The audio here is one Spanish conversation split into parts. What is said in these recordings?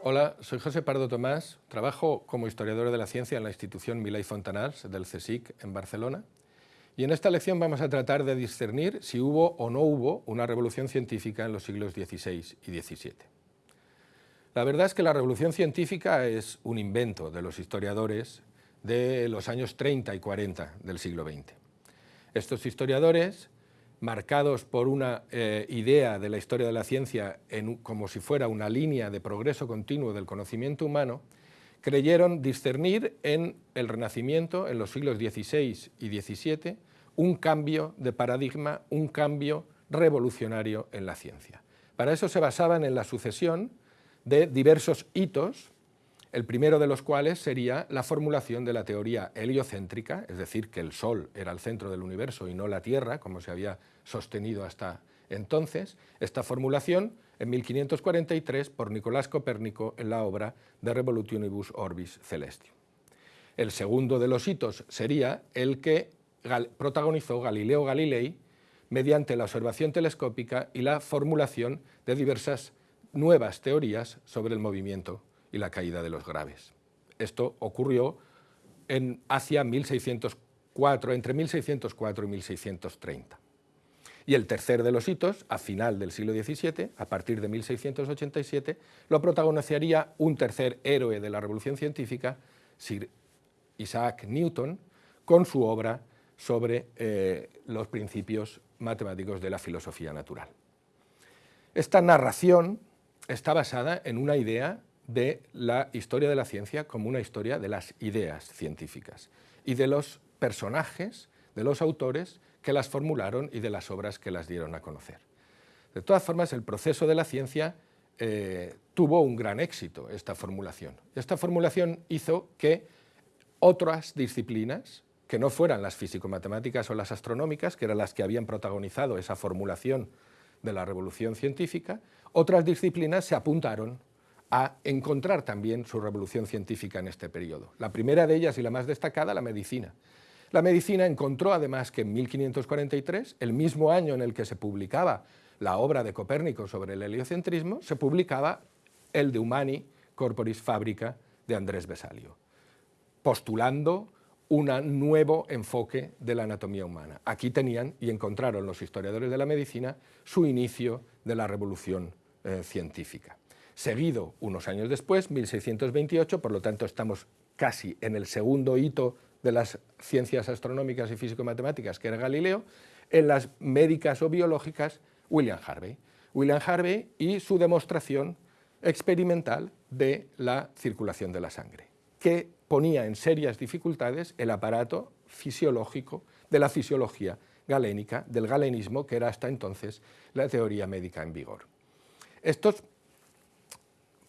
Hola, soy José Pardo Tomás, trabajo como historiador de la ciencia en la institución Milay Fontanals del CSIC en Barcelona y en esta lección vamos a tratar de discernir si hubo o no hubo una revolución científica en los siglos XVI y XVII. La verdad es que la revolución científica es un invento de los historiadores de los años 30 y 40 del siglo XX. Estos historiadores marcados por una eh, idea de la historia de la ciencia como si fuera una línea de progreso continuo del conocimiento humano, creyeron discernir en el Renacimiento, en los siglos XVI y XVII, un cambio de paradigma, un cambio revolucionario en la ciencia. Para eso se basaban en la sucesión de diversos hitos el primero de los cuales sería la formulación de la teoría heliocéntrica, es decir, que el Sol era el centro del universo y no la Tierra, como se había sostenido hasta entonces, esta formulación en 1543 por Nicolás Copérnico en la obra De Revolutionibus Orbis Celestium. El segundo de los hitos sería el que protagonizó Galileo Galilei mediante la observación telescópica y la formulación de diversas nuevas teorías sobre el movimiento y la caída de los graves. Esto ocurrió en, hacia 1604, entre 1604 y 1630. Y el tercer de los hitos, a final del siglo XVII, a partir de 1687, lo protagonizaría un tercer héroe de la revolución científica, Sir Isaac Newton, con su obra sobre eh, los principios matemáticos de la filosofía natural. Esta narración está basada en una idea de la historia de la ciencia como una historia de las ideas científicas y de los personajes, de los autores que las formularon y de las obras que las dieron a conocer. De todas formas, el proceso de la ciencia eh, tuvo un gran éxito, esta formulación. Esta formulación hizo que otras disciplinas, que no fueran las físico-matemáticas o las astronómicas, que eran las que habían protagonizado esa formulación de la revolución científica, otras disciplinas se apuntaron a encontrar también su revolución científica en este periodo. La primera de ellas y la más destacada, la medicina. La medicina encontró además que en 1543, el mismo año en el que se publicaba la obra de Copérnico sobre el heliocentrismo, se publicaba el de Humani Corporis Fabrica de Andrés Besalio, postulando un nuevo enfoque de la anatomía humana. Aquí tenían y encontraron los historiadores de la medicina su inicio de la revolución eh, científica seguido unos años después, 1628, por lo tanto estamos casi en el segundo hito de las ciencias astronómicas y físico-matemáticas, que era Galileo, en las médicas o biológicas, William Harvey. William Harvey y su demostración experimental de la circulación de la sangre, que ponía en serias dificultades el aparato fisiológico de la fisiología galénica, del galenismo, que era hasta entonces la teoría médica en vigor. Estos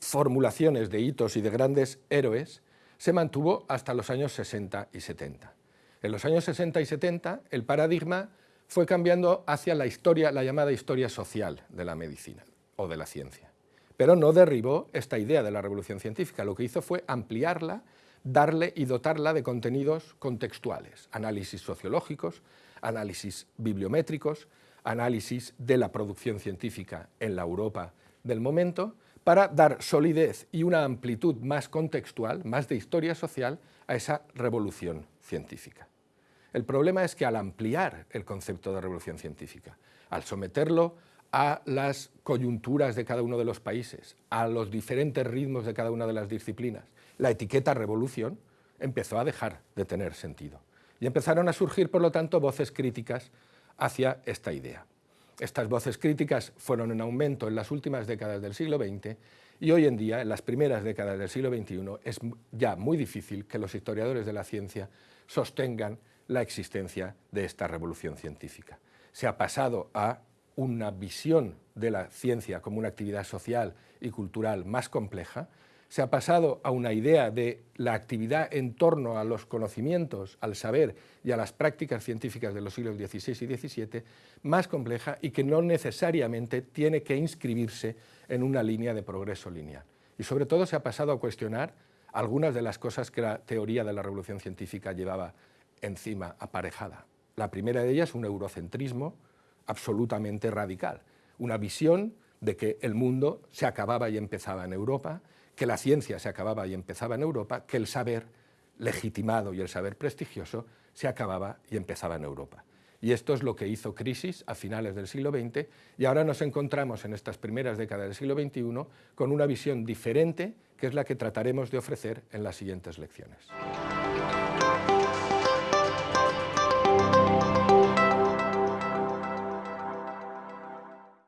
formulaciones de hitos y de grandes héroes se mantuvo hasta los años 60 y 70. En los años 60 y 70 el paradigma fue cambiando hacia la historia, la llamada historia social de la medicina o de la ciencia. Pero no derribó esta idea de la revolución científica, lo que hizo fue ampliarla, darle y dotarla de contenidos contextuales, análisis sociológicos, análisis bibliométricos, análisis de la producción científica en la Europa del momento, para dar solidez y una amplitud más contextual, más de historia social, a esa revolución científica. El problema es que al ampliar el concepto de revolución científica, al someterlo a las coyunturas de cada uno de los países, a los diferentes ritmos de cada una de las disciplinas, la etiqueta revolución empezó a dejar de tener sentido. Y empezaron a surgir, por lo tanto, voces críticas hacia esta idea. Estas voces críticas fueron en aumento en las últimas décadas del siglo XX y hoy en día, en las primeras décadas del siglo XXI, es ya muy difícil que los historiadores de la ciencia sostengan la existencia de esta revolución científica. Se ha pasado a una visión de la ciencia como una actividad social y cultural más compleja, se ha pasado a una idea de la actividad en torno a los conocimientos, al saber y a las prácticas científicas de los siglos XVI y XVII más compleja y que no necesariamente tiene que inscribirse en una línea de progreso lineal. Y sobre todo se ha pasado a cuestionar algunas de las cosas que la teoría de la revolución científica llevaba encima aparejada. La primera de ellas, un eurocentrismo absolutamente radical, una visión de que el mundo se acababa y empezaba en Europa, que la ciencia se acababa y empezaba en Europa, que el saber legitimado y el saber prestigioso se acababa y empezaba en Europa. Y esto es lo que hizo crisis a finales del siglo XX y ahora nos encontramos en estas primeras décadas del siglo XXI con una visión diferente que es la que trataremos de ofrecer en las siguientes lecciones.